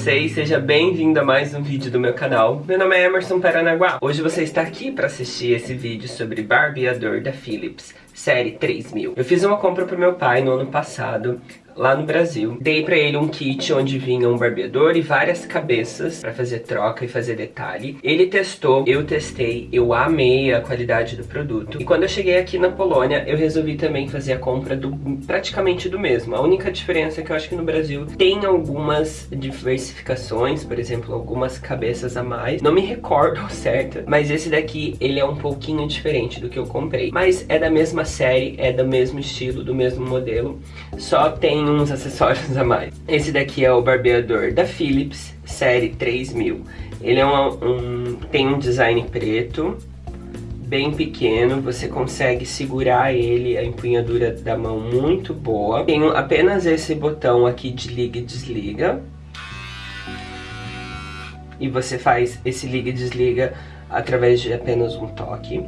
vocês? Seja bem-vindo a mais um vídeo do meu canal. Meu nome é Emerson Paranaguá. Hoje você está aqui para assistir esse vídeo sobre barbeador da Philips, série 3000. Eu fiz uma compra pro meu pai no ano passado lá no Brasil. Dei pra ele um kit onde vinha um barbeador e várias cabeças pra fazer troca e fazer detalhe. Ele testou, eu testei, eu amei a qualidade do produto. E quando eu cheguei aqui na Polônia, eu resolvi também fazer a compra do praticamente do mesmo. A única diferença é que eu acho que no Brasil tem algumas diversificações, por exemplo, algumas cabeças a mais. Não me recordo certo, mas esse daqui, ele é um pouquinho diferente do que eu comprei. Mas é da mesma série, é do mesmo estilo, do mesmo modelo. Só tem uns acessórios a mais. Esse daqui é o barbeador da Philips, série 3000. Ele é um, tem um design preto, bem pequeno, você consegue segurar ele, a empunhadura da mão muito boa. Tem apenas esse botão aqui de liga e desliga. E você faz esse liga e desliga através de apenas um toque.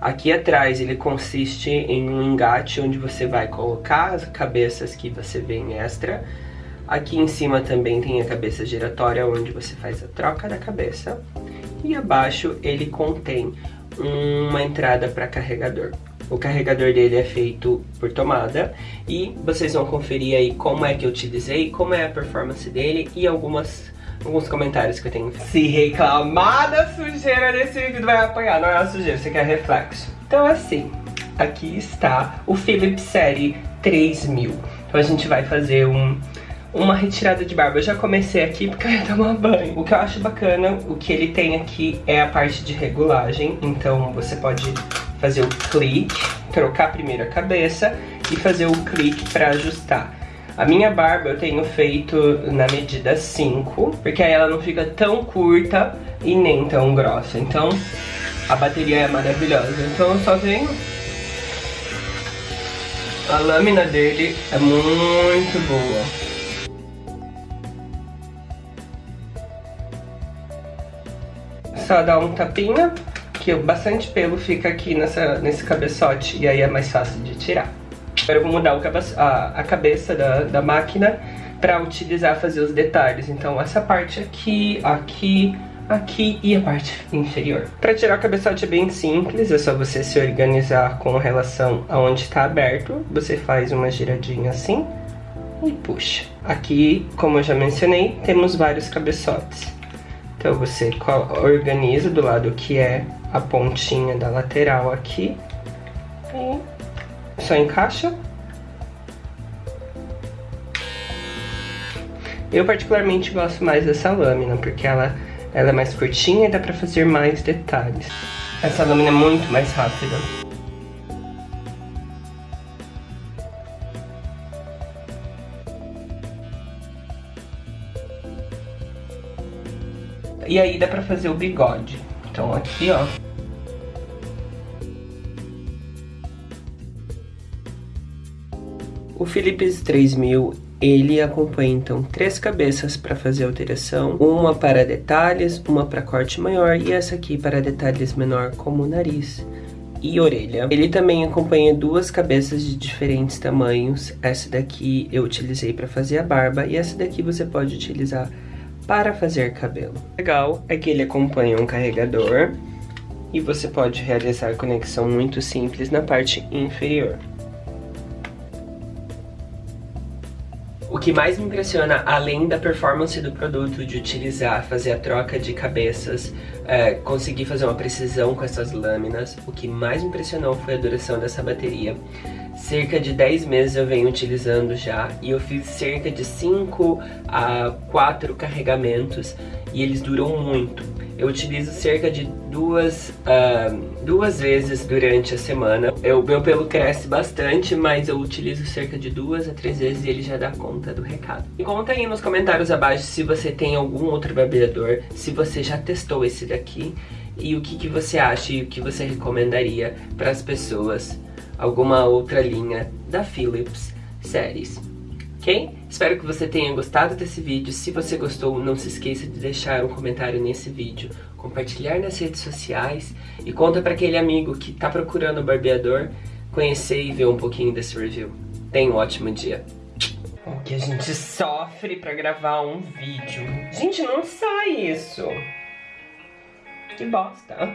Aqui atrás ele consiste em um engate onde você vai colocar as cabeças que você vê em extra. Aqui em cima também tem a cabeça giratória onde você faz a troca da cabeça. E abaixo ele contém uma entrada para carregador. O carregador dele é feito por tomada e vocês vão conferir aí como é que eu utilizei, como é a performance dele e algumas alguns comentários que eu tenho. Se reclamar da sujeira desse vídeo, vai apanhar. Não é a sujeira, você quer reflexo. Então assim, aqui está o Philips Série 3000. Então a gente vai fazer um, uma retirada de barba. Eu já comecei aqui porque eu ia tomar banho. O que eu acho bacana, o que ele tem aqui é a parte de regulagem. Então você pode fazer o clique, trocar primeiro a cabeça e fazer o clique para ajustar. A minha barba eu tenho feito na medida 5, porque aí ela não fica tão curta e nem tão grossa. Então, a bateria é maravilhosa. Então eu só venho... A lâmina dele é muito boa. Só dá um tapinha, que bastante pelo fica aqui nessa, nesse cabeçote e aí é mais fácil de tirar. Agora eu vou mudar a, a, cabeça da, da máquina para utilizar fazer os detalhes. Então essa parte aqui, aqui, aqui e a parte inferior. Para tirar o cabeçote é bem simples, é só você se organizar com relação aonde está aberto. Você faz uma giradinha assim e puxa. Aqui, como eu já mencionei, temos vários cabeçotes. Então você organiza do lado que é a pontinha da lateral aqui e só encaixa. Eu particularmente gosto mais dessa lâmina, porque ela, ela é mais curtinha e dá pra fazer mais detalhes. Essa lâmina é muito mais rápida. E aí dá pra fazer o bigode. Então aqui, ó, O Philips 3000 ele acompanha então três cabeças para fazer alteração, uma para detalhes, uma para corte maior e essa aqui para detalhes menor como nariz e orelha. Ele também acompanha duas cabeças de diferentes tamanhos, essa daqui eu utilizei para fazer a barba e essa daqui você pode utilizar para fazer cabelo. Legal é que ele acompanha um carregador e você pode realizar conexão muito simples na parte inferior. Que mais me impressiona, além da performance do produto, de utilizar, fazer a troca de cabeças, é, conseguir fazer uma precisão com essas lâminas, o que mais me impressionou foi a duração dessa bateria. Cerca de 10 meses eu venho utilizando já e eu fiz cerca de 5 a 4 carregamentos e eles duram muito. Eu utilizo cerca de duas, uh, duas vezes durante a semana. O meu pelo cresce bastante, mas eu utilizo cerca de duas a três vezes e ele já dá conta do recado. E conta aí nos comentários abaixo se você tem algum outro barbeador, se você já testou esse daqui e o que, que você acha e o que você recomendaria para as pessoas. Alguma outra linha da Philips Series Espero que você tenha gostado desse vídeo. Se você gostou, não se esqueça de deixar um comentário nesse vídeo, compartilhar nas redes sociais e conta para aquele amigo que está procurando o barbeador conhecer e ver um pouquinho desse review. Tenha um ótimo dia. O que a gente sofre pra gravar um vídeo. Gente, não sai isso. Que bosta.